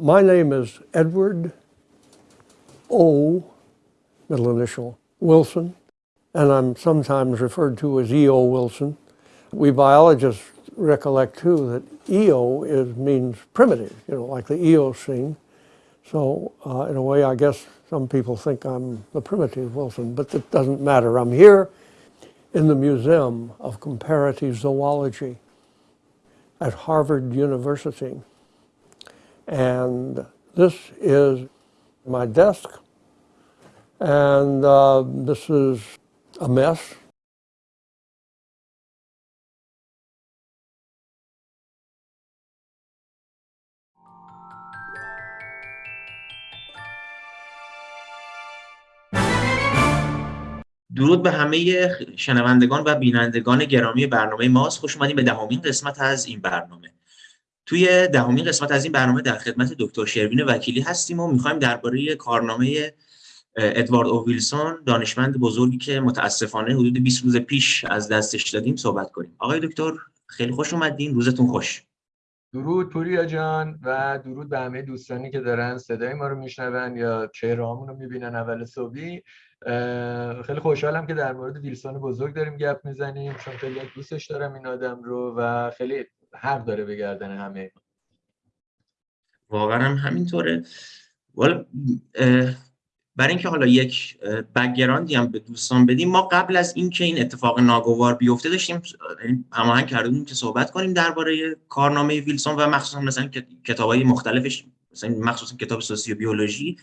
My name is Edward O, middle initial, Wilson, and I'm sometimes referred to as E.O. Wilson. We biologists recollect too that EO is means primitive, you know, like the Eocene. So uh, in a way, I guess some people think I'm the primitive Wilson, but it doesn't matter. I'm here in the Museum of Comparative Zoology at Harvard University. And this is my desk, and uh, this is a mess. درود به همه شنوندگان و بینندگان گرامی برنامه ماست. خوش اومدیم به دهمین قسمت از این برنامه. توی دهمین قسمت از این برنامه در خدمت دکتر شروین وکیلی هستیم و می‌خوایم درباره کارنامه ادوارد او ویلسون دانشمند بزرگی که متاسفانه حدود 20 روز پیش از دستش دادیم صحبت کنیم. آقای دکتر خیلی خوش اومدین. روزتون خوش. درود پوریا جان و درود به همه دوستانی که دارن صدای ما رو میشنون یا چهرهامون رو می‌بینن اول صبحی. خیلی خوشحالم که در مورد ویلسون بزرگ داریم گپ می‌زنیم چون خیلی دوستش دارم این آدم رو و خیلی حق داره به گردن همه. واقعا هم همینطوره. برای اینکه حالا یک بکگراندی هم به دوستان بدیم ما قبل از اینکه این اتفاق ناگوار بیفته داشتیم یعنی هماهنگ کرده بودیم که صحبت کنیم درباره کارنامه ویلسون و مخصوصا مثلا کتابای مختلفش مثلا مخصوصا کتاب سوسیوبیولوژی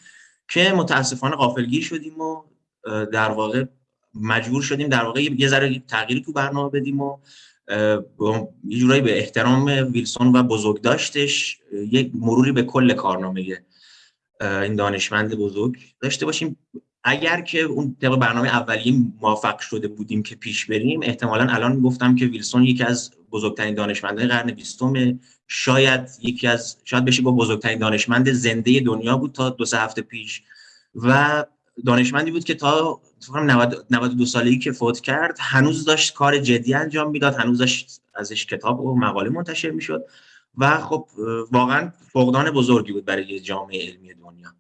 که متاسفانه غافلگیر شدیم و در واقع مجبور شدیم در واقع یه ذره تغییری تو برنامه بدیم و یه جورایی به احترام ویلسون و بزرگ داشتش یک مروری به کل کارنامه این دانشمند بزرگ داشته باشیم. اگر که اون طبق برنامه اولیه موفق شده بودیم که پیش بریم احتمالا الان گفتم که ویلسون یکی از بزرگترین دانشمندان قرن بیستم شاید یکی از شاید بشه با بزرگترین دانشمند زنده دنیا بود تا دو سه هفته پیش. و دانشمندی بود که تا 92 سالگی که فوت کرد هنوز داشت کار جدی انجام می‌داد هنوز داشت ازش کتاب و مقاله منتشر می‌شد و خب واقعا فقدان بزرگی بود برای جامعه علمی دنیا.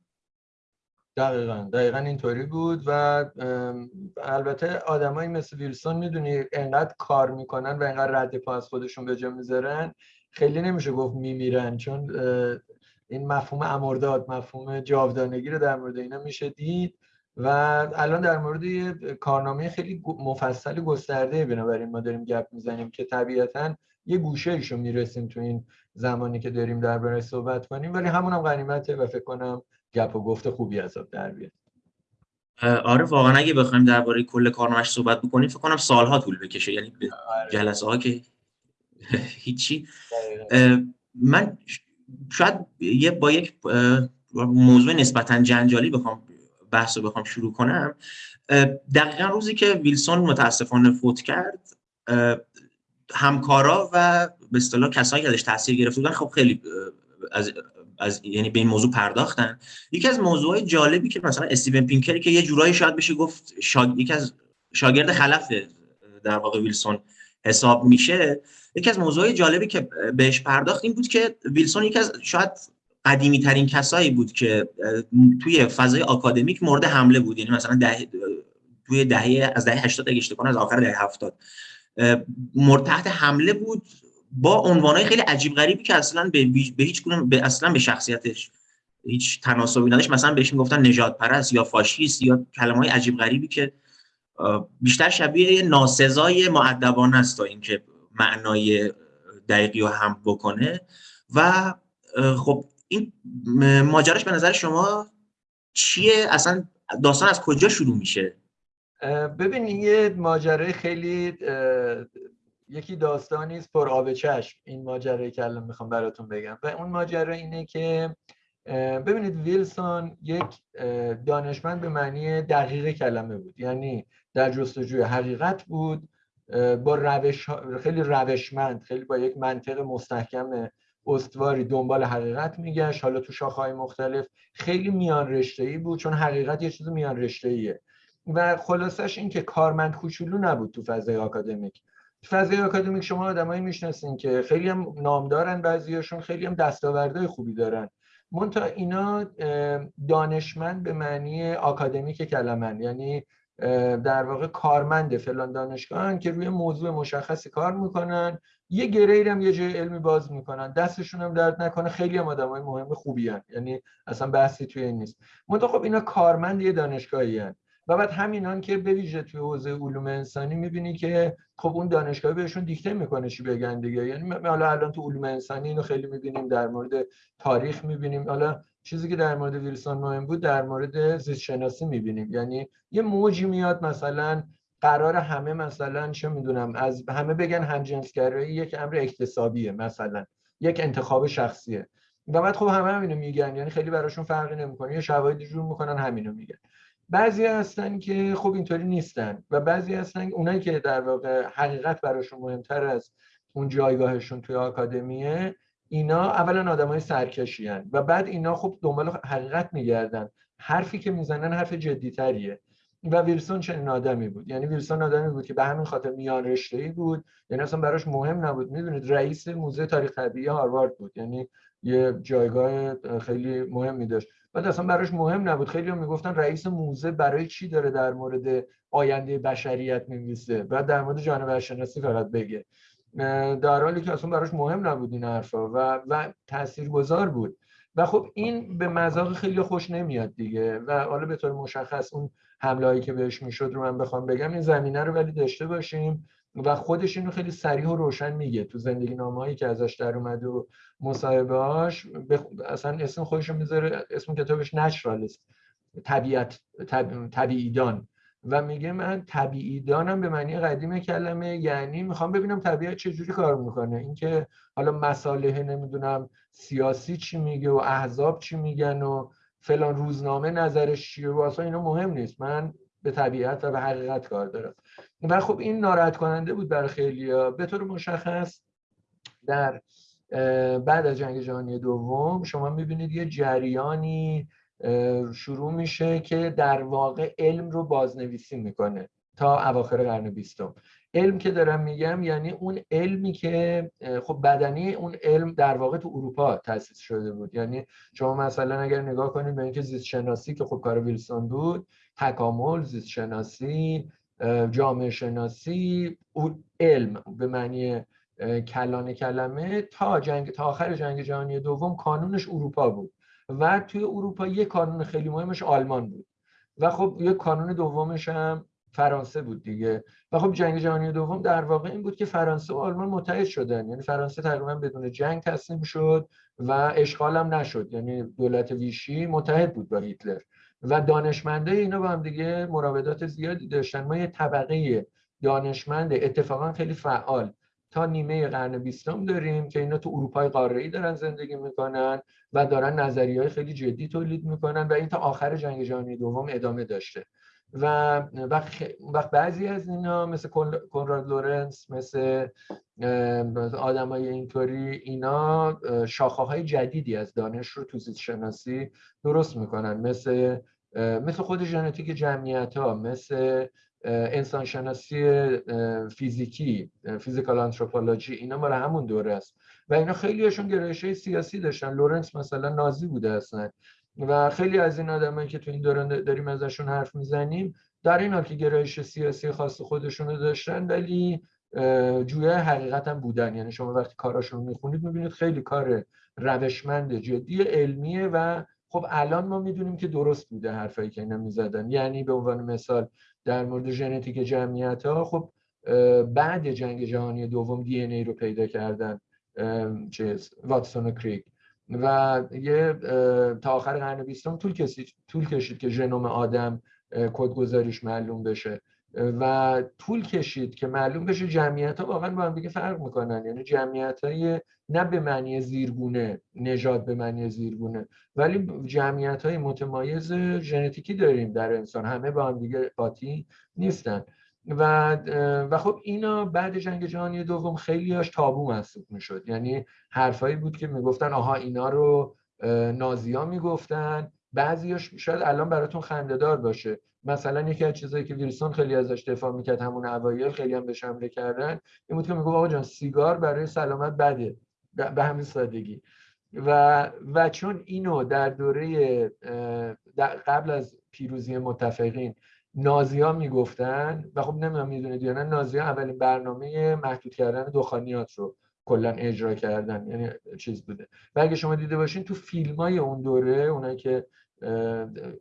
دقیقا دقیقا اینطوری بود و البته آدمایی مثل ویلسون می‌دونی انقدر کار می‌کنن و انقدر رد پا از خودشون به جا می‌ذارن خیلی نمیشه گفت میمیرن چون این مفهوم امرداد مفهوم جاودانگی رو در مورد اینا میشه دید و الان در مورد یه کارنامه خیلی مفصل گسترده بنابراین ما داریم گپ می‌زنیم که طبیعتا یه گوشه ایشو می‌رسیم تو این زمانی که داریم درباره صحبت کنیم ولی همون هم غنیمته و فکر کنم گپ و گفت خوبی از در بیاد. آره واقعا اگه بخوایم درباره کل کارنامه‌اش صحبت بکنیم فکر کنم سالها طول بکشه یعنی آره. جلسه ها که هیچی. من شاید یه با یک موضوع نسبتا جنجالی بخوام بحث رو بخوام شروع کنم. دقیقا روزی که ویلسون متاسفانه فوت کرد همکارا و به اصطلاح کسایی که ازش تاثیر گرفته بودن خب خیلی از از یعنی به این موضوع پرداختن. یکی از موضوعات جالبی که مثلا استیون پینکری که یه جورایی شاید بشه گفت شاگ... یکی از شاگرد خلف در واقع ویلسون حساب میشه یکی از موضوعات جالبی که بهش پرداخت این بود که ویلسون یکی از شاید قدیمی ترین کسایی بود که توی فضای آکادمیک مورد حمله بود. یعنی مثلا ده توی دهه از دهه 80 اگه اشتباه از آخر دهه 70 مورد تحت حمله بود با عنوانهای خیلی عجیب غریبی که اصلا به, به هیچ گونه به اصلا به شخصیتش هیچ تناسبی نداشت. مثلا بهش می‌گفتن نجات پرست یا فاشیست یا کلمه های عجیب غریبی که بیشتر شبیه ناسزای معدبانه است تا اینکه معنای دقیقی رو هم بکنه. و خب این ماجراش به نظر شما چیه؟ اصلا داستان از کجا شروع میشه؟ ببین یه ماجرای خیلی یکی داستانی است پر آب چشم. این ماجرایی که الان می‌خوام براتون بگم. و اون ماجرا اینه که ببینید ویلسون یک دانشمند به معنی دقیق کلمه بود. یعنی در جستجوی حقیقت بود با روش خیلی روشمند خیلی با یک منطق مستحکم استواری دنبال حقیقت میگشت. حالا تو شاخهای مختلف خیلی میان رشته ای بود چون حقیقت یه چیز میان رشته ایه و خلاصش این که کارمند کوچولو نبود تو فضای آکادمیک. تو فضای آکادمیک شما آدمایی می‌شناسین که خیلی هم نامدارن بعضیاشون خیلی هم دستاوردهای خوبی دارن. منتها اینا دانشمند به معنی آکادمیک کلمن یعنی در واقع کارمند فلان دانشگاه که روی موضوع مشخصی کار می‌کنن. یه گرید هم یه جای علمی باز می‌کنن. دستشون هم درد نکنه. خیلی هم آدم های مهم خوبی هن. یعنی اصلا بحثی توی این نیست. منتها خب اینا کارمند یه دانشگاهی هن. و بعد همینان که به ویژه توی حوزه علوم انسانی می‌بینی که خب اون دانشگاه بهشون دیکته می‌کنه چی بگن دیگه. یعنی حالا الان تو علوم انسانی اینو خیلی می‌بینیم در مورد تاریخ می‌بینیم. حالا چیزی که در مورد ویلسون مهم بود در مورد زیست شناسی می‌بینیم. یعنی یه موجی میاد مثلا قرار همه مثلا چه می‌دونم از همه بگن همجنسگرایی یک امر اکتسابیه مثلا یک انتخاب شخصیه. و بعد خب همه همینو میگن یعنی خیلی براشون فرقی نمی‌کنه یه شواهدی جور می‌کنن همینو میگن. بعضی هستن که خب اینطوری نیستن و بعضی هستن اونایی که در واقع حقیقت براشون مهمتر از اون جایگاهشون توی آکادمیه اینا اولا آدم های سرکشی هن و بعد اینا خب دنبال حقیقت میگردن. حرفی که می‌زنن حرف جدیتریه و ویلسون چنین آدمی بود. یعنی ویلسون آدمی بود که به همین خاطر میان رشته ای بود. یعنی اصلا براش مهم نبود. می‌دونید رئیس موزه تاریخ طبیعی هاروارد بود. یعنی یه جایگاه خیلی مهمی داشت. بعد اصلا براش مهم نبود. خیلی هم می‌گفتن رئیس موزه برای چی داره در مورد آینده بشریت می‌نویسه بعد در مورد جانور شناسی فقط بگه. در حالی که اصلا براش مهم نبود این حرفا و و تاثیرگذار بود. و خب این به مذاق خیلی خوش نمیاد دیگه. و حالا به طور مشخص اون حمله که بهش می‌شد رو من بخوام بگم این زمینه رو ولی داشته باشیم و خودش اینو خیلی سریح و روشن میگه. تو زندگی نامه‌ای که ازش در اومده و مصاحبه‌هاش بخ... اصلا اسم خودش رو می‌ذاره اسم کتابش نچرالیست طبیعت طب... طبیعیدان. و میگه من طبیعی دانم به معنی قدیم کلمه یعنی می‌خوام ببینم طبیعت چجوری کار می‌کنه. اینکه حالا مساله نمی‌دونم سیاسی چی میگه و احزاب چی میگن و فلان روزنامه نظرش چیه و اصلا اینا مهم نیست. من به طبیعت و به حقیقت کار دارم. و خب این ناراحت کننده بود برای خیلی ها. به طور مشخص در بعد از جنگ جهانی دوم شما می‌بینید یه جریانی شروع میشه که در واقع علم رو بازنویسی می‌کنه تا اواخر قرن بیستم. علم که دارم میگم یعنی اون علمی که خب بدنی اون علم در واقع تو اروپا تاسیس شده بود. یعنی شما مثلا اگر نگاه کنید به اینکه زیست شناسی که خب کار ویلسون بود تکامل زیست شناسی جامعه شناسی علم به معنی کلان کلمه تا جنگ تا آخر جنگ جهانی دوم کانونش اروپا بود. و توی اروپا یه کانون خیلی مهمش آلمان بود. و خب یه کانون دومش هم فرانسه بود دیگه. و خب جنگ جهانی دوم در واقع این بود که فرانسه و آلمان متحد شدن. یعنی فرانسه تقریبا بدون جنگ تسلیم شد و اشغال هم نشد. یعنی دولت ویشی متحد بود با هیتلر. و دانشمنده اینا با هم دیگه مراودات زیادی داشتن. ما یه طبقه دانشمند اتفاقا خیلی فعال تا نیمه قرن بیستم داریم که اینا تو اروپای قاره‌ای دارن زندگی می‌کنن و دارن نظریه های خیلی جدی تولید می‌کنن و این تا آخر جنگ جهانی دوم ادامه داشته. و وقت بعضی از اینا مثل کنراد لورنس مثل آدم های اینطوری اینا شاخه های جدیدی از دانش رو تو زیست شناسی درست می‌کنن. مثل مثل خود ژنتیک جمعیت ها مثل انسانشناسی فیزیکی physical anthropology اینا مال همون دوره است. و اینا خیلیشون گرایش سیاسی داشتن. لورنس مثلا نازی بوده اصلا. و خیلی از این آدمایی که تو این دوران داریم ازشون حرف می‌زنیم در این حال که گرایش سیاسی خاص خودشون رو داشتن ولی جویه حقیقت هم بودن. یعنی شما وقتی کاراشون می‌خونید می‌بینید خیلی کار روشمند جدی علمیه و خب الان ما می‌دونیم که درست بوده حرفایی که اینا می‌زدن. یعنی به عنوان مثال در مورد ژنتیک جمعیت ها خب بعد جنگ جهانی دوم دی ای رو پیدا کردن چیز واتسون و کریک و یه تا آخر قرن بیستم طول طول کشید که ژنوم آدم کدگذاریش معلوم بشه. و طول کشید که معلوم بشه جمعیت ها واقعا با هم دیگه فرق می‌کنن. یعنی جمعیت های نه به معنی زیرگونه نژاد به معنی زیرگونه. ولی جمعیت های متمایز ژنتیکی داریم در انسان. همه با هم دیگه قاطی نیستن. و و خب اینا بعد جنگ جهانی دوم خیلیاش تابو محسوب می‌شد. یعنی حرفایی بود که می‌گفتن آها اینا رو نازیا می‌گفتن. بعضیاش شاید الان براتون خندهدار باشه. مثلا یکی از چیزایی که ویلسون خیلی ازش دفاع می‌کرد همون اوایل خیلی هم بهش حمله کردن این بود که می‌گفت آقا جان سیگار برای سلامت بده. به همین سادگی. و و چون اینو در دوره در قبل از پیروزی متفقین نازی ها می‌گفتن و خب نمی‌دونم می‌دونید یا نه ها اولین برنامه محدود کردن دخانیات رو کلا اجرا کردن یعنی چیز بوده. و اگه شما دیده باشین تو فیلم های اون دوره اونایی که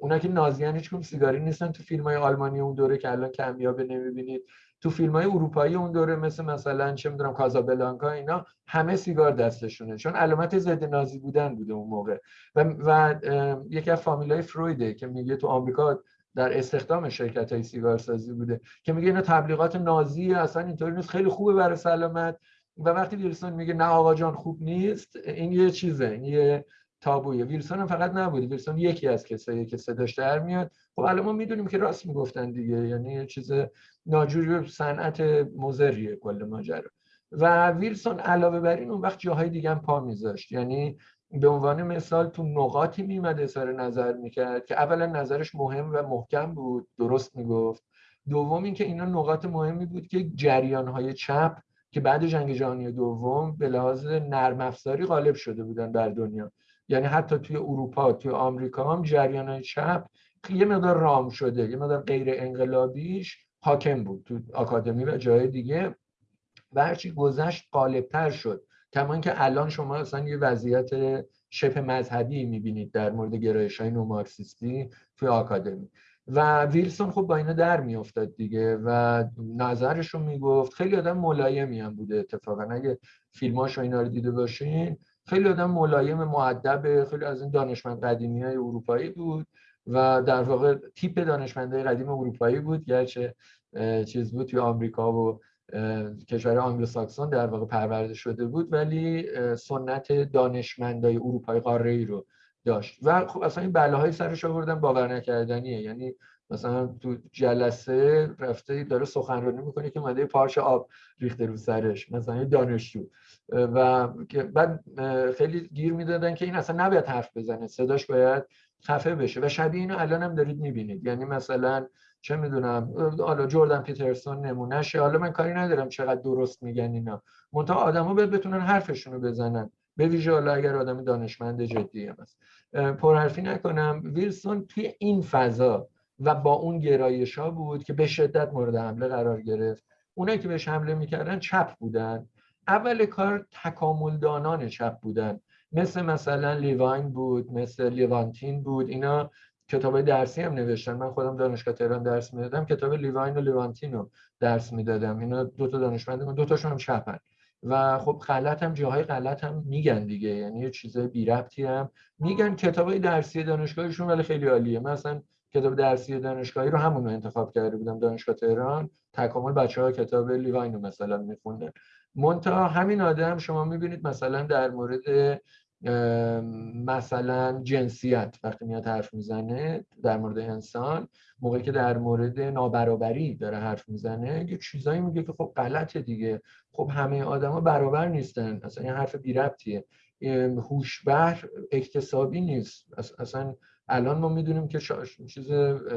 اونایی که نازیان هیچ سیگاری نیستن تو فیلم های آلمانی اون دوره که الان کمیابه نمی‌بینید تو فیلم های اروپایی اون دوره مثل مثلا چه می‌دونم کازابلانکا اینا همه سیگار دستشونه. چون علامت ضد نازی بودن بوده اون موقع. و, و یکی از فامیلای فرویده که میگه تو آمریکا در استخدام شرکت های سیگار سازی بوده که میگه اینا تبلیغات نازی اصلا اینطوری نیست خیلی خوبه برای سلامت. و وقتی ویلسون میگه نه آقا جان خوب نیست این یه چیزه این یه تابویه. ویلسون هم فقط نبوده ویلسون یکی از کسایی که صداش در میاد. خب الان ما می‌دونیم که راست می‌گفتن دیگه یعنی یه چیز ناجوری صنعت مزریه کل ماجرا. و ویلسون علاوه بر این اون وقت جاهای دیگه هم پا میذاشت یعنی به عنوان مثال تو نقاطی میمد اظهار نظر می‌کرد که اولا نظرش مهم و محکم بود درست می‌گفت. دوم اینکه اینا نقاط مهمی بود که جریان های چپ که بعد جنگ جهانی دوم به لحاظ نرم افزاری غالب شده بودن در دنیا. یعنی حتی توی اروپا توی آمریکا هم جریان چپ یه مقدار رام شده یه مقدار غیر انقلابیش حاکم بود تو آکادمی و جای دیگه. و هرچی گذشت غالبتر شد. کما که الان شما اصلا یه وضعیت شبه مذهبی می‌بینید در مورد گرایش های نومارکسیستی توی آکادمی. و ویلسون خب با اینا در میافتاد دیگه و نظرش رو می‌گفت. خیلی آدم ملایمی هم بوده اتفاقا. اگه فیلماش و اینا رو دیده باشین خیلی آدم ملایم معدب خیلی از این دانشمند قدیمی های اروپایی بود و در واقع تیپ دانشمندای قدیم اروپایی بود. گرچه چیز بود توی آمریکا و کشور آنگلوساکسون در واقع پرورده شده بود ولی سنت دانشمندای اروپایی قاره ای رو داشت. و خب اصلا این بلاهای سرش آوردن باور نکردنیه. یعنی مثلا تو جلسه رفته داره سخنرانی می‌کنه که اومده پارچ آب ریخته رو سرش مثلا دانشجو. و بعد خیلی گیر می‌دادن که این اصلا نباید حرف بزنه. صداش باید خفه بشه. و شبیه اینو الان هم دارید می‌بینید. یعنی مثلا چه می‌دونم حالا جردن پیترسون نمونهشه. حالا من کاری ندارم چقدر درست میگن اینا. منتها آدما باید بتونن حرفشون رو بزنن. به ویژه حالا اگر آدم دانشمند جدی هم هست. پرحرفی نکنم. ویلسون توی این فضا و با اون گرایش ها بود که به شدت مورد حمله قرار گرفت. اونایی که بهش حمله می‌کردن چپ بودن. اول کار تکامل دانان چپ بودن. مثل مثلا لیواین بود مثل لیوانتین بود. اینا کتاب درسی هم نوشتن من خودم دانشگاه تهران درس می‌دادم. کتاب لیواین و لیوانتین رو درس می‌دادم. اینا دو تا دانشمند دو تاشون هم چپن و خب غلط هم جاهای غلط هم میگن دیگه. یعنی یه چیزای بی ربطی هم میگن. کتاب درسی دانشگاهشون ولی خیلی عالیه. مثلا کتاب درسی دانشگاهی رو همون رو انتخاب کرده بودم. دانشگاه تهران تکامل بچه ها کتاب لیواین رو مثلا میخوندن. منتها همین آدم شما می‌بینید مثلا در مورد مثلا جنسیت وقتی میاد حرف می‌زنه در مورد انسان موقعی که در مورد نابرابری داره حرف می‌زنه یه چیزایی میگه که خب غلطه دیگه. خب همه آدما برابر نیستن. اصلا این حرف بی ربطیه. هوشبر اکتسابی نیست. اصلا الان ما می‌دونیم که چیز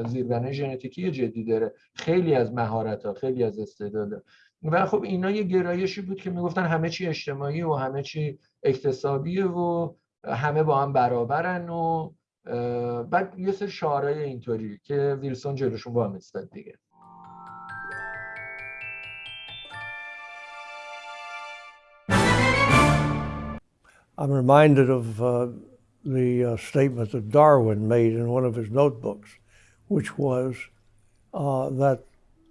زیربنای ژنتیکی جدی داره. خیلی از مهارت ها خیلی از استعداد و خب اینا یه گرایشی بود که می‌گفتن همه چی اجتماعی و همه چی اکتسابیه و همه با هم برابرن و بعد یه سری شعارهای اینطوری که ویلسون جلوشون استاد دیگه. I'm reminded of uh, the uh, statement that Darwin made in one of his notebooks, which was uh, that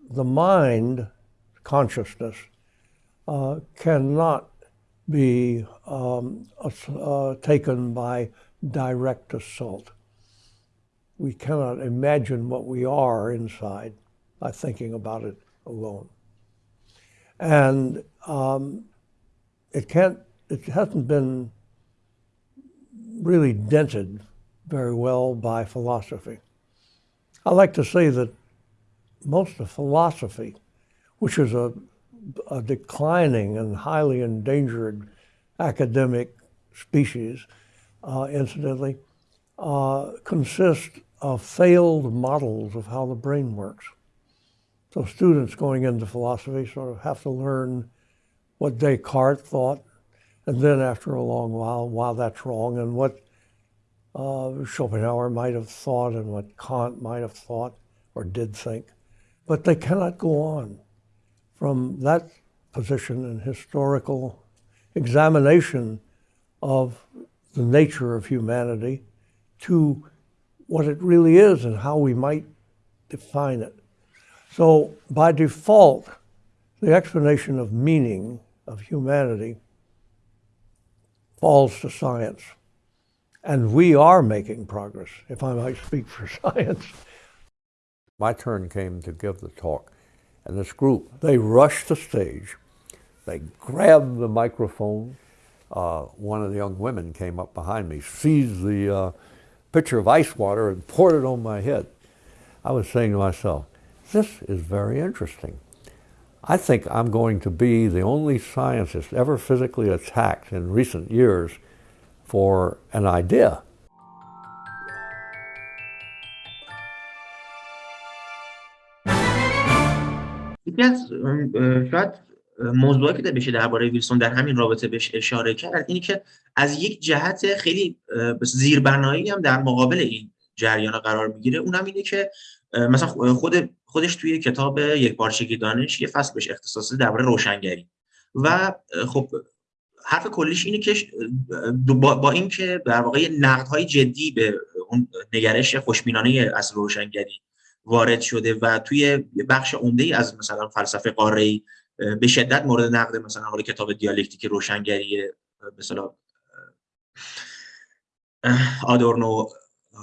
the mind, consciousness, uh, cannot be um, uh, taken by direct assault. We cannot imagine what we are inside by thinking about it alone. And um, it can't, it hasn't been really dented very well by philosophy. I like to say that most of philosophy, which is a, a declining and highly endangered academic species, uh, incidentally, uh, consists of failed models of how the brain works. So students going into philosophy sort of have to learn what Descartes thought And then after a long while, wow, that's wrong. And what uh, Schopenhauer might have thought and what Kant might have thought or did think. But they cannot go on from that position and historical examination of the nature of humanity to what it really is and how we might define it. So by default, the explanation of meaning of humanity falls to science. And we are making progress, if I might speak for science. My turn came to give the talk, and this group, they rushed the stage. They grabbed the microphone. Uh, one of the young women came up behind me, seized the uh, pitcher of ice water, and poured it on my head. I was saying to myself, this is very interesting. I think I'm going to be the only scientist ever physically attacked in recent years for an idea. یکی از شاید موضوعی که بشه درباره ویلسون در همین رابطه بهش اشاره کرد اینی که از یک جهت خیلی زیربنایی هم در مقابل این جریان قرار می‌گیره. اونم اینه که مثلا خود خودش توی کتاب یک پارچگی دانش یه فصل بهش اختصاصی درباره روشنگری. و خب حرف کلیش اینه که با, با اینکه در واقع نقدهای جدی به اون نگرش خوشبینانه اصل روشنگری وارد شده و توی بخش عمده ای از مثلا فلسفه قاره به شدت مورد نقد مثلا حالا کتاب دیالکتیک روشنگری مثلا آدورنو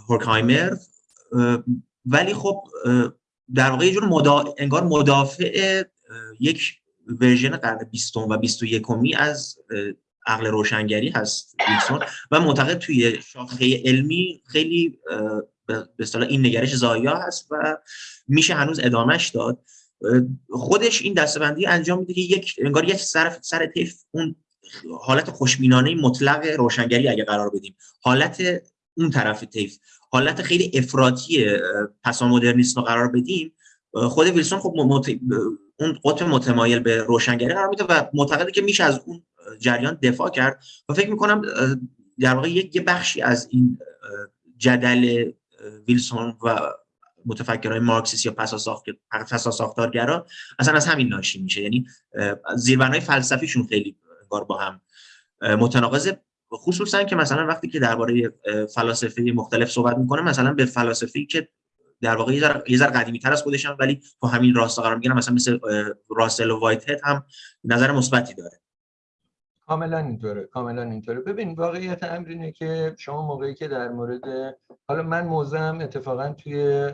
هورکهایمر ولی خب در واقع یه جور مدا... انگار مدافع یک ورژن قرن بیستم و بیست و یکمی از عقل روشنگری هست ویلسون و معتقد توی شاخه علمی خیلی به اصطلاح این نگرش زایا هست و میشه هنوز ادامش داد. خودش این دستبندی انجام میده که یک انگار یک سر سر طیف اون حالت خوشبینانه مطلق روشنگری اگه قرار بدیم. حالت اون طرف طیف حالت خیلی افراطی پسا مدرنیسم رو قرار بدیم. خود ویلسون خب مت... اون قطب متمایل به روشنگری قرار میده و معتقده که میشه از اون جریان دفاع کرد. و فکر می‌کنم در واقع یک بخشی از این جدل ویلسون و متفکرهای مارکسیست یا پسا ساختارگرا اصلا از همین ناشی میشه. یعنی زیربنای فلسفیشون خیلی انگار با هم متناقضه خصوصا که مثلا وقتی که درباره فلاسفه مختلف صحبت می‌کنه مثلا به فلاسفه‌ای که در واقع یه ذره قدیمی تر از خودشان ولی تو همین راستا قرار می‌گیرن مثلا مثل راسل و وایت هم نظر مثبتی داره. کاملا اینطوره کاملا اینطوره. ببین واقعیت امر اینه که شما موقعی که در مورد حالا من موزم اتفاقا توی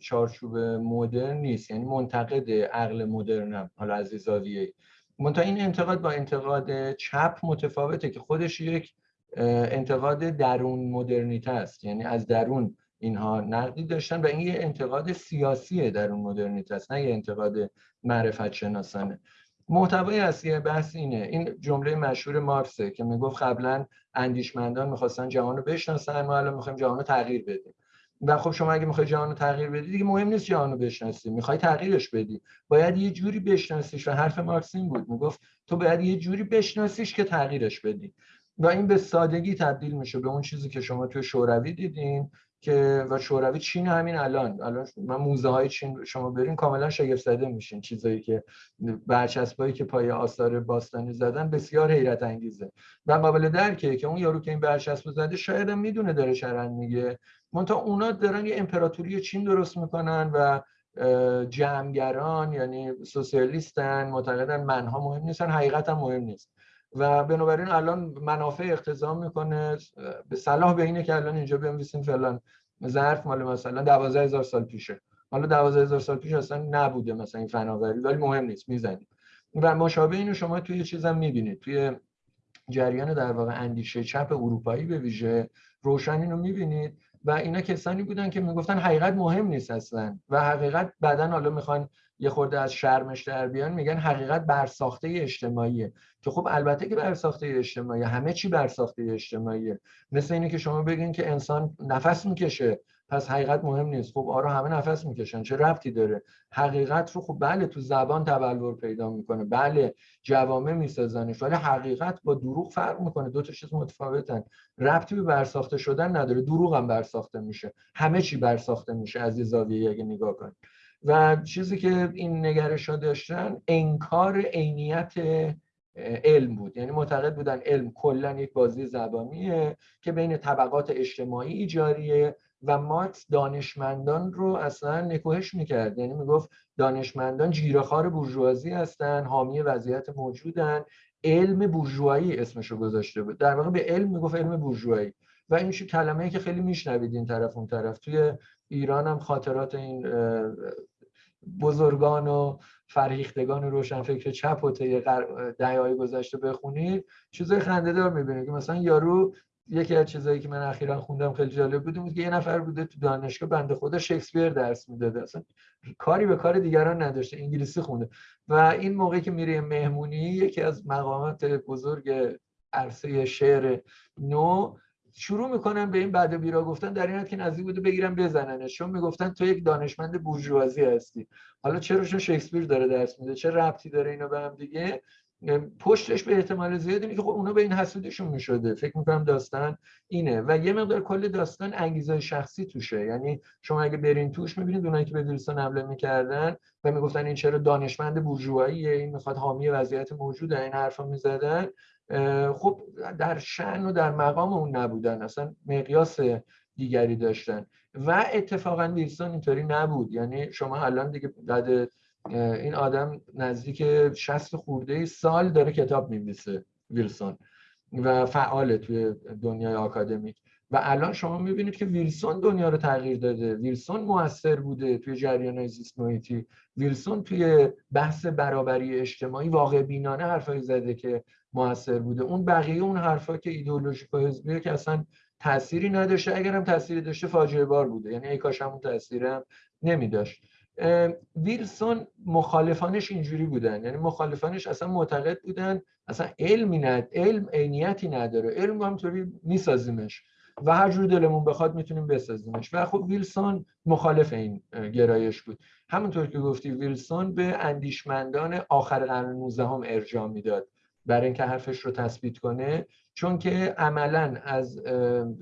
چارچوب مدرن نیست یعنی منتقد عقل مدرنم حالا از زاویه منتها این انتقاد با انتقاد چپ متفاوته که خودش یک انتقاد درون مدرنیته است. یعنی از درون اینها نقدی داشتن و این یه انتقاد سیاسیه درون مدرنیته است نه یه انتقاد معرفت شناسانه. محتوای اصلی بحث اینه. این جمله مشهور مارکسه که می‌گفت قبلا اندیشمندان می‌خواستن جهان رو بشناسن ما الان می‌خوایم جهان رو تغییر بدیم. و خب شما اگه می‌خوای جهان رو تغییر بدی دیگه مهم نیست جهان رو بشناسی. می‌خوای تغییرش بدی. باید یه جوری بشناسیش. و حرف مارکس این بود. می‌گفت تو باید یه جوری بشناسیش که تغییرش بدی. و این به سادگی تبدیل میشه به اون چیزی که شما توی شوروی دیدین. که و شوروی چین همین الان. الان من موزه های چین شما برین کاملا شگفت زده میشین چیزایی که برچسبایی که پای آثار باستانی زدن بسیار حیرت انگیزه و قابل درکه که اون یارو که این برچسب زده شاید هم می‌دونه داره شرن میگه. منتها اونا دارن یه امپراتوری چین درست می‌کنن و جمعگران یعنی سوسیالیستن معتقدن منها مهم نیستن حقیقت هم مهم نیست. و بنابراین الان منافع اقتضا می‌کنه. به صلاح به اینه که الان اینجا بنویسیم فلان ظرف مال مثلا 12000 سال پیشه. حالا 12000 سال پیش اصلا نبوده مثلا این فناوری ولی مهم نیست می‌زنیم. و مشابه اینو شما توی چیزم می‌بینید. توی جریان در واقع اندیشه چپ اروپایی به ویژه روشن اینو می‌بینید و اینا کسانی بودن که می‌گفتن حقیقت مهم نیست اصلا و حقیقت بعدا حالا می‌خوان یه خورده از شرمش در بیان میگن حقیقت برساخته اجتماعیه. که خب البته که برساخته اجتماعی همه چی برساخته اجتماعیه. مثل اینه که شما بگین که انسان نفس می‌کشه. پس حقیقت مهم نیست. خب آره همه نفس می‌کشن. چه ربطی داره؟ حقیقت رو خب بله تو زبان تبلور پیدا می‌کنه. بله جوامع میسازنش ولی حقیقت با دروغ فرق می‌کنه. دو تا چیز متفاوتن. ربطی به برساخته شدن نداره. دروغ هم برساخته میشه. همه چی برساخته میشه از یه زاویه اگه نگاه کنید و چیزی که این نگرش ها داشتن انکار عینیت علم بود. یعنی معتقد بودن علم کلا یک بازی زبانیه که بین طبقات اجتماعی جاریه و مارکس دانشمندان رو اصلا نکوهش می‌کرد. یعنی می‌گفت دانشمندان جیرهخوار بورژوازی هستن حامی وضعیت موجودن. علم بورژوایی اسمشو گذاشته بود. در واقع به علم می‌گفت علم بورژوایی. و این کلمه ای که خیلی میشنوید این طرف اون طرف. توی ایران هم خاطرات این بزرگان و فرهیختگان روشنفکر چپ و طی دهه‌های گذشته بخونید چیزای خنده‌دار می‌بینید که مثلا یارو یکی از چیزایی که من اخیرا خوندم خیلی جالب بود بود که یه نفر بوده تو دانشگاه بنده خدا شکسپیر درس می‌داده. اصلا کاری به کار دیگران نداشته انگلیسی خونده. و این موقعی که میره مهمونی یکی از مقامات بزرگ عرصه شعر نو شروع می‌کنن به این بعد بیرا گفتن در این حد که نزدیک بوده بگیرن بزننش. چون می‌گفتن تو یک دانشمند بورژوازی هستی. حالا چرا شکسپیر داره درس میده؟ چه ربطی داره اینا به هم دیگه؟ پشتش به احتمال زیاد اینه که خب اونا به این حسودشون می‌شده. فکر می‌کنم داستان اینه. و یه مقدار کل داستان انگیزه شخصی توشه. یعنی شما اگه برین توش می‌بینید اونایی که به ویلسون حمله می‌کردن و می‌گفتن این چرا دانشمند بورژواییه این می‌خواد حامی وضعیت موجوده این حرفا می‌زدن. خب در شن و در مقام اون نبودن. اصلا مقیاس دیگری داشتن. و اتفاقا ویلسون اینطوری نبود. یعنی شما الان دیگه بعد این آدم نزدیک 60 خورده سال داره کتاب می‌نویسه ویلسون و فعال توی دنیای آکادمیک. و الان شما می‌بینید که ویلسون دنیا رو تغییر داده. ویلسون موثر بوده توی جریان زیست محیطی ویلسون توی بحث برابری اجتماعی واقع بینانه حرفایی زده که موثر بوده. اون بقیه اون حرفا که ایدئولوژیک و حزبیه که اصلا تأثیری نداشته اگر هم تأثیری داشته فاجعه بار بوده. یعنی ای کاش همون تأثیر هم نمی داشت ویلسون مخالفانش اینجوری بودن. یعنی مخالفانش اصلا معتقد بودن اصلا علمی ند علم عینیتی نداره. علم همطوری میسازیمش و هر جور دلمون بخواد می‌تونیم بسازیمش. و خب ویلسون مخالف این گرایش بود. همونطور که گفتی ویلسون به اندیشمندان آخر قرن 19 هم ارجاع می‌داد برای اینکه حرفش رو تثبیت کنه. چون که عملا از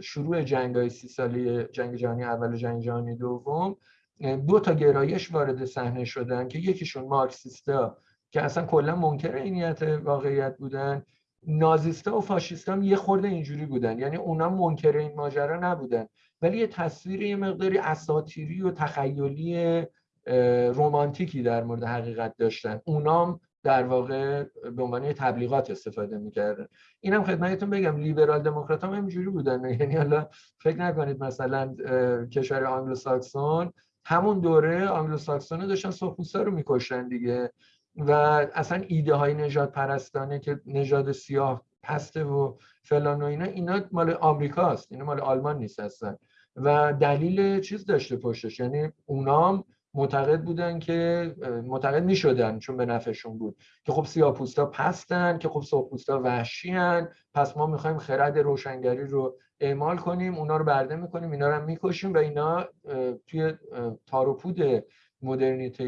شروع جنگ های سی ساله جنگ جهانی اول و جنگ جهانی دوم دو تا گرایش وارد صحنه شدن که یکیشون مارکسیستا که اصلا کلا منکر عینیت واقعیت بودن. نازیستا و فاشیستا هم یه خورده اینجوری بودن. یعنی اونا منکر این ماجرا نبودن. ولی یه تصویر یه مقداری اساطیری و تخیلی رومانتیکی در مورد حقیقت داشتن. اونام در واقع به عنوان تبلیغات استفاده می‌کردن. اینم خدمتتون بگم لیبرال دموکرات هم اینجوری بودن. یعنی حالا فکر نکنید مثلا کشور آنگلو ساکسون همون دوره آنگلو ساکسون داشتن سرخپوستا رو میکشتن دیگه. و اصلا ایده های نژادپرستانه که نژاد سیاه پسته و فلان و اینا اینا مال آمریکاست اینا مال آلمان نیست اصلا. و دلیل چیز داشته پشتش یعنی اونام معتقد بودن که معتقد می شدن چون به نفعشون بود که خب سیاپوستا پستن که خب سرخپوستا وحشی هن پس ما می‌خوایم خرد روشنگری رو اعمال کنیم اونا رو برده می‌کنیم اینا رو هم می‌کشیم و اینا توی تاروپود مدرنیته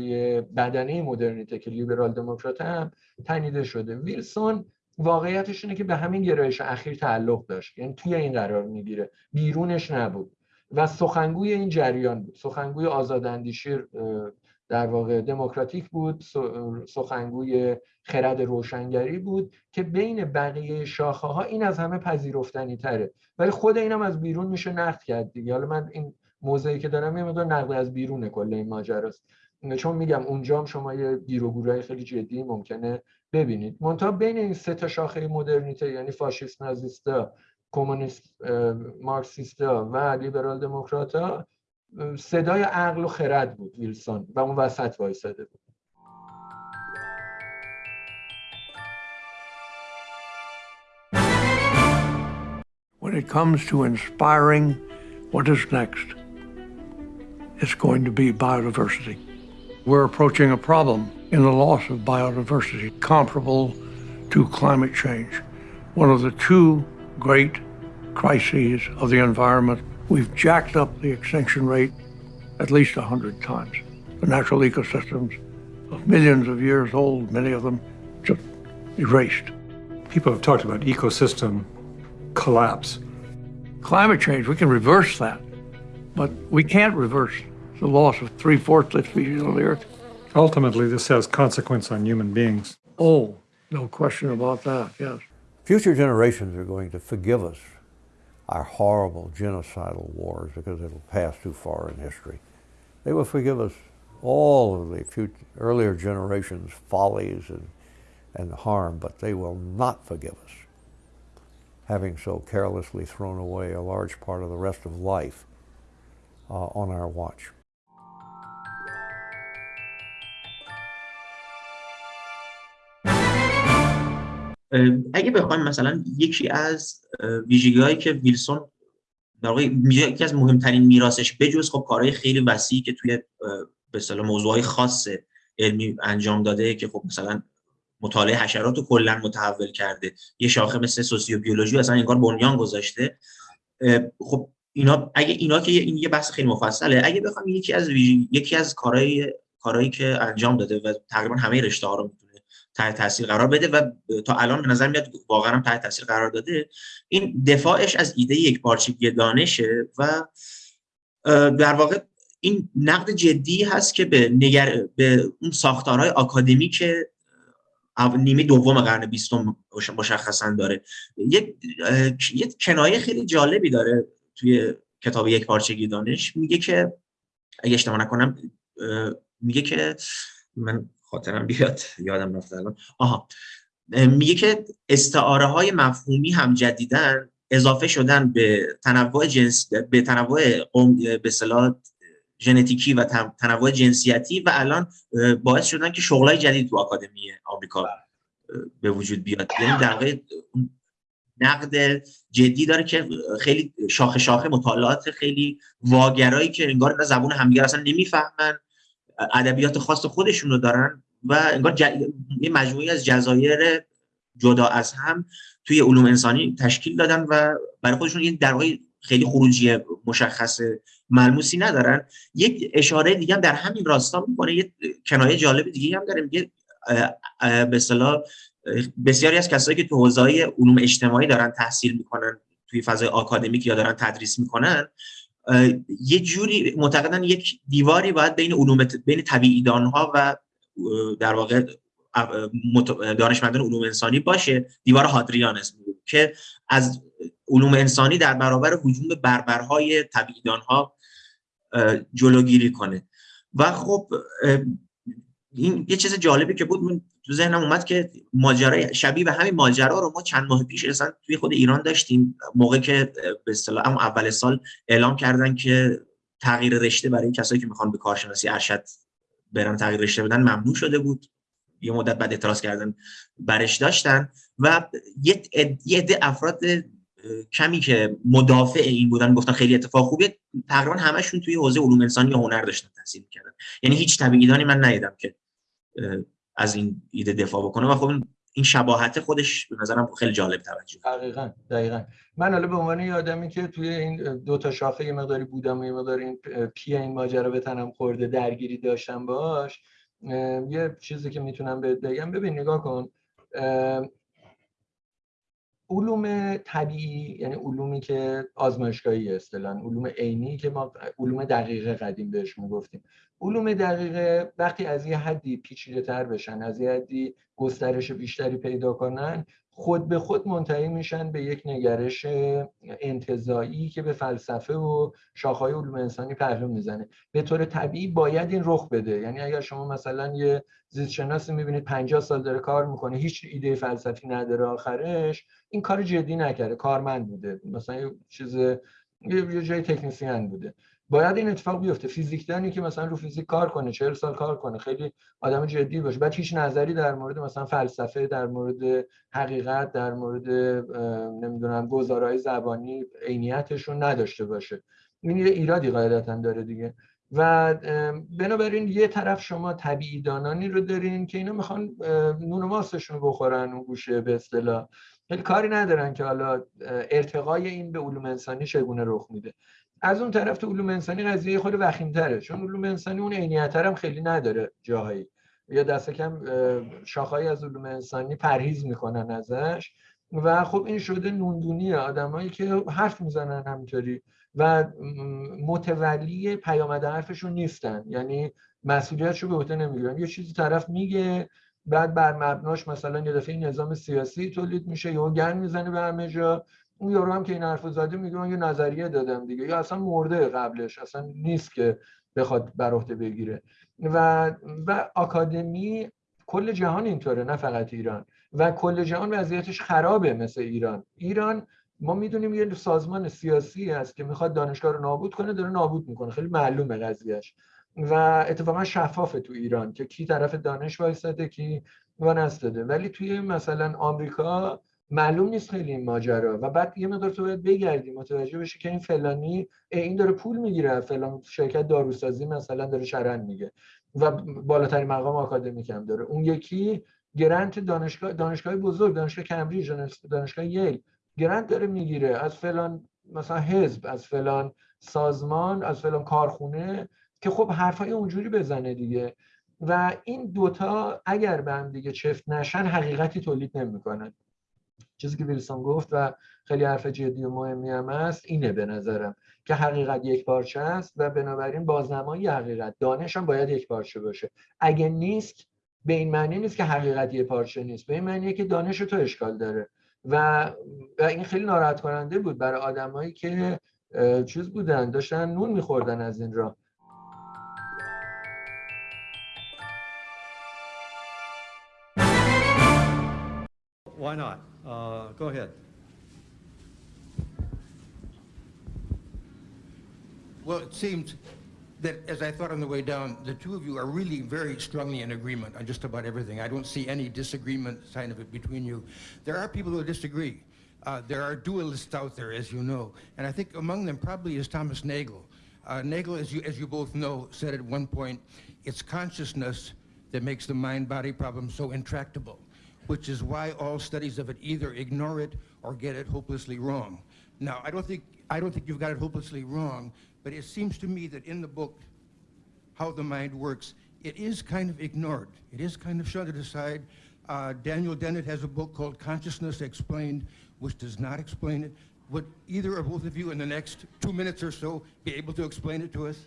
بدنه مدرنیته که لیبرال دموکرات هم تنیده شده. ویلسون واقعیتش اینه که به همین گرایش اخیر تعلق داشت. یعنی توی این قرار می‌گیره. بیرونش نبود. و سخنگوی این جریان بود. سخنگوی آزاداندیشی در واقع دموکراتیک بود سخنگوی خرد روشنگری بود که بین بقیه شاخه ها این از همه پذیرفتنی تره. ولی خود اینم از بیرون میشه نقد کرد دیگه. حالا من این موضعی که دارم یه مقدار نقد از بیرون کل این ماجراست. چون میگم اونجا هم شما یه و خیلی جدی ممکنه ببینید. منتها بین این سه تا شاخه مدرنیته یعنی فاشیست نازیستا کمونیست مارکسیستا و لیبرال دموکراتا صدای عقل و خرد بود ویلسون و اون وسط وایساده بود When it comes to inspiring what is next, it's going to be biodiversity. We're approaching a problem in the loss of biodiversity comparable to climate change. One of the two great crises of the environment we've jacked up the extinction rate at least 100 times. The natural ecosystems of millions of years old, many of them just erased. People have talked about ecosystem collapse. Climate change, we can reverse that, but we can't reverse the loss of three fourths of the species on the Earth. Ultimately, this has consequence on human beings. Oh, no question about that, yes. Future generations are going to forgive us our horrible genocidal wars because it'll pass too far in history. They will forgive us all of the future, earlier generations' follies and, and harm, but they will not forgive us having so carelessly thrown away a large part of the rest of life uh, on our watch. اگه بخوایم مثلا یکی از ویژگی که ویلسون در واقع یکی از مهمترین میراثش بجز خب کارهای خیلی وسیعی که توی به اصطلاح موضوعهای خاص علمی انجام داده که خب مثلا مطالعه حشرات رو کلا متحول کرده یه شاخه مثل سوسیوبیولوژی اصلا انگار بنیان گذاشته. خب اینا اگه اینا که این یه بحث خیلی مفصله اگه بخوام یکی از یکی از کارهای کارهایی که انجام داده و تقریبا همه رشته ها رو تحت تاثیر قرار بده و تا الان به نظر میاد واقعا هم تحت تاثیر قرار داده. این دفاعش از ایده یک پارچگی دانشه و در واقع این نقد جدی هست که به نگر... به اون ساختارهای آکادمیک نیمه دوم قرن بیستم مشخصا داره. یک یه کنایه خیلی جالبی داره توی کتاب یک پارچگی دانش. میگه که اگه اشتباه نکنم میگه که من خاطرم بیاد یادم رفت الان. آها. میگه که استعاره های مفهومی هم جدیدن اضافه شدن به تنوع جنس به تنوع به اصطلاح ژنتیکی و تنوع جنسیتی و الان باعث شدن که شغلای جدید تو آکادمی آمریکا به وجود بیاد. یعنی در نقد جدی داره که خیلی شاخه شاخه مطالعات خیلی واگرایی که انگار زبون همدیگر اصلا نمی‌فهمن. ادبیات خاص خودشون رو دارن. و انگار ج... یه مجموعی از جزایر جدا از هم توی علوم انسانی تشکیل دادن و برای خودشون یه در واقع خیلی خروجی مشخص ملموسی ندارن. یک اشاره دیگه هم در همین راستا می‌کنه یه کنایه جالب دیگه هم داره میگه به اصطلاح بسیاری از کسایی که تو حوزه علوم اجتماعی دارن تحصیل می‌کنن توی فضای آکادمیک یا دارن تدریس می‌کنن یه جوری معتقدن یک دیواری باید بین علوم بین طبیعی ها و در واقع دانشمندان علوم انسانی باشه. دیوار هادریان اسم که از علوم انسانی در برابر حجوم بربرهای طبیعی ها جلوگیری کنه. و خب این یه چیز جالبی که بود من تو ذهنم اومد که ماجرای شبیه به همین ماجرا رو ما چند ماه پیش اصلا توی خود ایران داشتیم. موقع که به اصطلاح اول سال اعلام کردن که تغییر رشته برای کسایی که می‌خوان به کارشناسی ارشد برن تغییر رشته بدن ممنوع شده بود. یه مدت بعد اعتراض کردن برش داشتن و یه عده افراد کمی که مدافع این بودن گفتن خیلی اتفاق خوبیه. تقریبا همشون توی حوزه علوم انسانی یا هنر داشتن تحصیل کردن یعنی هیچ طبیعیدانی من ندیدم که از این ایده دفاع بکنه و خب این شباهت خودش به نظرم خیلی جالب توجه دقیقا دقیقا. من حالا به عنوان یه آدمی که توی این دو تا شاخه یه مقداری بودم و یه مقداری این پی این ماجرا به تنم خورده درگیری داشتم باش یه چیزی که می‌تونم بهت بگم. ببین نگاه کن علوم طبیعی یعنی علومی که آزمایشگاهی اصطلاحا علوم عینی که ما علوم دقیقه قدیم بهش می‌گفتیم علوم دقیقه وقتی از یه حدی پیچیده تر بشن از یه حدی گسترش بیشتری پیدا کنن خود به خود منتهی میشن به یک نگرش انتظایی که به فلسفه و شاخهای علوم انسانی پهلو می‌زنه. به طور طبیعی باید این رخ بده. یعنی اگر شما مثلا یه زیست شناسی می‌بینید 50 سال داره کار می‌کنه هیچ ایده فلسفی نداره آخرش این کار جدی نکرده. کارمند بوده. مثلا یه چیز یه جای تکنیسیان بوده. باید این اتفاق بیفته. فیزیکدانی که مثلا رو فیزیک کار کنه 40 سال کار کنه. خیلی آدم جدی باشه. بعد هیچ نظری در مورد مثلا فلسفه در مورد حقیقت در مورد نمی‌دونم گزارهای زبانی عینیتشون نداشته باشه. این یه ایرادی قاعدتا داره دیگه. و بنابراین یه طرف شما طبیعی دانانی رو دارین که اینا می‌خوان نون و ماستشون بخورن اون گوشه به اصطلاح. کاری ندارن که حالا ارتقای این به علوم انسانی چگونه رخ میده. از اون طرف تو علوم انسانی قضیه خود وخیم‌تره چون علوم انسانی اون عینیت هم خیلی نداره جاهایی. یا دست کم شاخهایی از علوم انسانی پرهیز می‌کنن ازش و خب این شده نوندونی آدمایی که حرف می‌زنن همینطوری و متولی پیامد حرفشون نیستن. یعنی مسئولیتشو به عهده نمی‌گیرن. یه چیزی طرف میگه بعد بر مبناش مثلا یه دفعه نظام سیاسی تولید میشه یا گن می‌زنه به همه جا. اون یارو هم که این حرفو زده میگه من یه نظریه دادم دیگه. یا اصلا مرده قبلش اصلا نیست که بخواد بر عهده بگیره. و و آکادمی کل جهان اینطوره نه فقط ایران. و کل جهان وضعیتش خرابه مثل ایران. ایران ما می‌دونیم یه سازمان سیاسی هست که می‌خواد دانشگاه رو نابود کنه داره نابود می‌کنه. خیلی معلومه قضیهش و اتفاقا شفافه تو ایران که کی طرف دانش وایساده کی نستاده ولی توی مثلا آمریکا معلوم نیست خیلی این ماجرا. و بعد یه مقدار تو باید بگردی متوجه بشی که این فلانی این داره پول می‌گیره فلان شرکت داروسازی مثلا داره شرن میگه. و بالاترین مقام آکادمیک هم داره. اون یکی گرنت دانشگاه دانشگاه بزرگ دانشگاه کمبریج دانشگاه ییل. گرنت داره می‌گیره. از فلان مثلا حزب از فلان سازمان از فلان کارخونه که خب حرفای اونجوری بزنه دیگه. و این دوتا اگر به هم دیگه چفت نشن حقیقتی تولید نمی‌کنن. چیزی که ویلسون گفت و خیلی حرف جدی و مهمی هم هست اینه به نظرم که حقیقت یک پارچه است و بنابراین بازنمایی حقیقت دانش هم باید یک پارچه باشه. اگه نیست به این معنی نیست که حقیقت یک پارچه نیست به این معنیه که دانش تو اشکال داره. و, و این خیلی ناراحت کننده بود برای آدمایی که چیز بودن داشتن نون میخوردن از این راه. Why not? Uh, go ahead. Well, it seems that as I thought on the way down, the two of you are really very strongly in agreement on just about everything. I don't see any disagreement sign of it between you. There are people who disagree. Uh, there are dualists out there, as you know, and I think among them probably is Thomas Nagel. Uh, Nagel, as you, as you both know, said at one point, it's consciousness that makes the mind-body problem so intractable which is why all studies of it either ignore it or get it hopelessly wrong. Now, I don't think, I don't think you've got it hopelessly wrong, but it seems to me that in the book, How the Mind Works, it is kind of ignored. It is kind of shunted aside. Uh, Daniel Dennett has a book called Consciousness Explained, which does not explain it. Would either or both of you in the next two minutes or so be able to explain it to us?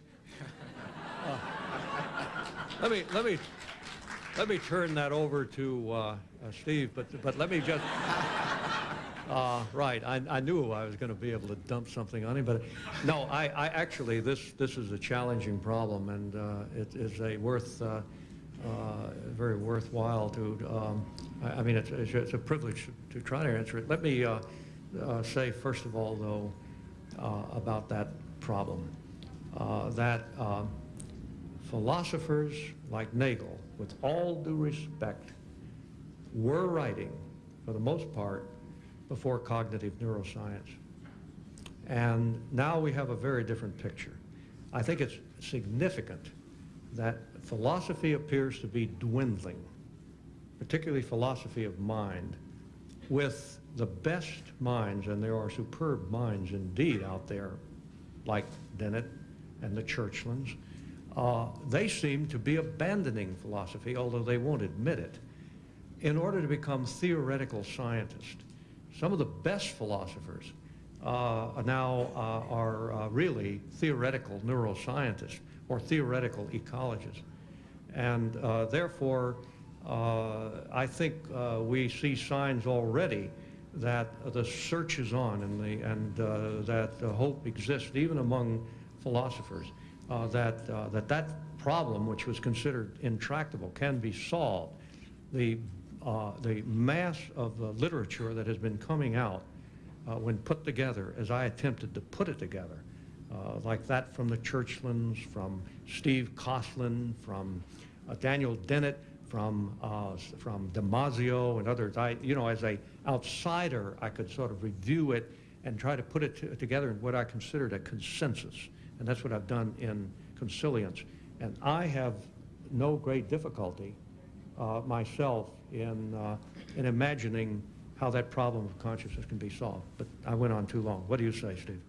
uh, let me, let me, let me turn that over to uh, uh, Steve, but, but let me just, uh, right, I, I knew I was going to be able to dump something on him, but no, I, I actually, this, this is a challenging problem, and uh, it is a worth, uh, uh, very worthwhile to, um, I, I, mean, it's, it's, a privilege to try to answer it. Let me uh, say, first of all, though, about that problem, that philosophers like Nagel, with all due respect, were writing, for the most part, before cognitive neuroscience. And now we have a very different picture. I think it's significant that philosophy appears to be dwindling, particularly philosophy of mind, with the best minds, and there are superb minds indeed out there, like Dennett and the Churchlands, uh, they seem to be abandoning philosophy, although they won't admit it in order to become theoretical scientists. Some of the best philosophers uh, now uh, are uh, really theoretical neuroscientists or theoretical ecologists. And uh, therefore, uh, I think uh, we see signs already that the search is on and, the, and that hope exists even among philosophers that, that that problem, which was considered intractable, can be solved. The uh, the mass of the literature that has been coming out uh, when put together, as I attempted to put it together, uh, like that from the Churchlands, from Steve Coughlin, from uh, Daniel Dennett, from, uh, from Damasio and others. I, you know, as a outsider, I could sort of review it and try to put it together in what I considered a consensus. And that's what I've done in Consilience. And I have no great difficulty uh, myself in, uh, in imagining how that problem of consciousness can be solved. But I went on too long. What do you say, Steve?